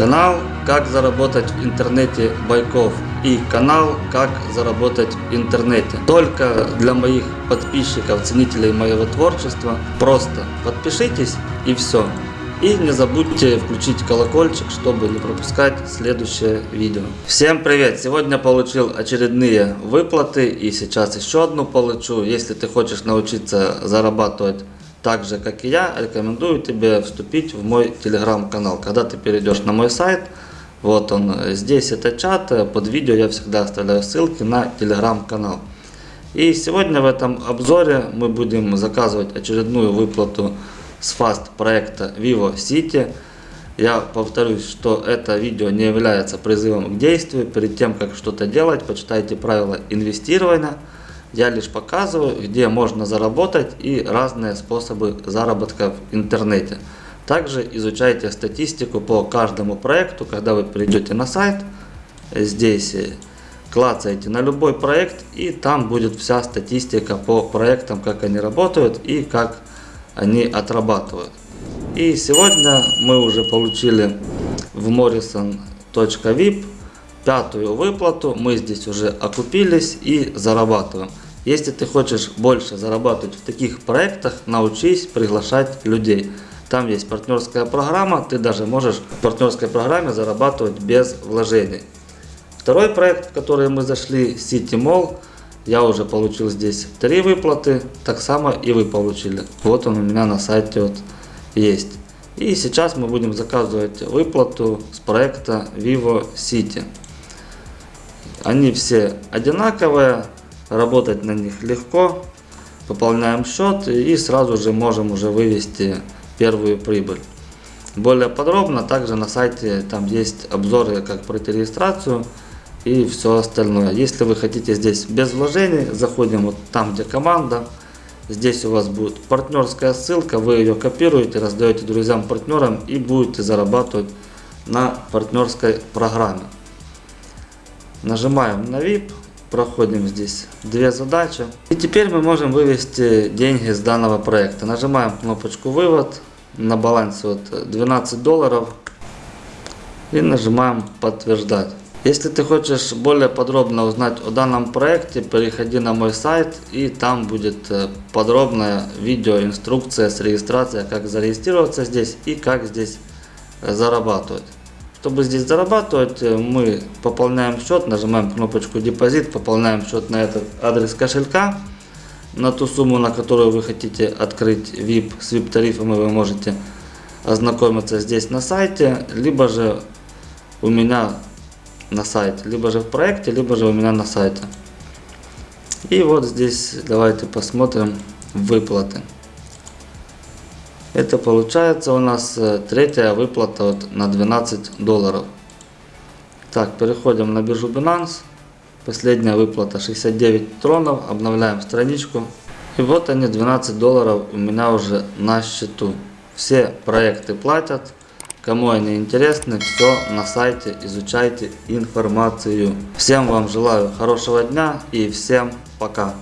Канал «Как заработать в интернете Байков» и канал «Как заработать в интернете». Только для моих подписчиков, ценителей моего творчества. Просто подпишитесь и все. И не забудьте включить колокольчик, чтобы не пропускать следующее видео. Всем привет! Сегодня получил очередные выплаты и сейчас еще одну получу. Если ты хочешь научиться зарабатывать так же, как и я, рекомендую тебе вступить в мой телеграм-канал. Когда ты перейдешь на мой сайт, вот он, здесь это чат, под видео я всегда оставляю ссылки на телеграм-канал. И сегодня в этом обзоре мы будем заказывать очередную выплату с фаст проекта Vivo City. Я повторюсь, что это видео не является призывом к действию. Перед тем, как что-то делать, почитайте правила инвестирования. Я лишь показываю, где можно заработать и разные способы заработка в интернете. Также изучайте статистику по каждому проекту, когда вы придете на сайт. Здесь клацаете на любой проект и там будет вся статистика по проектам, как они работают и как они отрабатывают. И сегодня мы уже получили в morrison.vip пятую выплату. Мы здесь уже окупились и зарабатываем. Если ты хочешь больше зарабатывать в таких проектах, научись приглашать людей. Там есть партнерская программа, ты даже можешь в партнерской программе зарабатывать без вложений. Второй проект, в который мы зашли, City Mall, я уже получил здесь три выплаты, так само и вы получили. Вот он у меня на сайте вот есть. И сейчас мы будем заказывать выплату с проекта Vivo City. Они все одинаковые, работать на них легко. Пополняем счет и сразу же можем уже вывести первую прибыль. Более подробно также на сайте там есть обзоры, как пройти регистрацию и все остальное. Если вы хотите здесь без вложений, заходим вот там, где команда. Здесь у вас будет партнерская ссылка, вы ее копируете, раздаете друзьям, партнерам и будете зарабатывать на партнерской программе. Нажимаем на VIP, проходим здесь две задачи. И теперь мы можем вывести деньги с данного проекта. Нажимаем кнопочку вывод, на балансе вот 12 долларов и нажимаем подтверждать. Если ты хочешь более подробно узнать о данном проекте, переходи на мой сайт и там будет э, подробная видеоинструкция с регистрацией, как зарегистрироваться здесь и как здесь э, зарабатывать. Чтобы здесь зарабатывать, э, мы пополняем счет, нажимаем кнопочку депозит, пополняем счет на этот адрес кошелька. На ту сумму, на которую вы хотите открыть VIP, с VIP тарифами вы можете ознакомиться здесь на сайте, либо же у меня на сайте, либо же в проекте, либо же у меня на сайте. И вот здесь давайте посмотрим выплаты. Это получается у нас э, третья выплата вот на 12 долларов. Так, переходим на биржу Binance. Последняя выплата 69 тронов. Обновляем страничку. И вот они 12 долларов у меня уже на счету. Все проекты платят. Кому они интересны, все на сайте, изучайте информацию. Всем вам желаю хорошего дня и всем пока.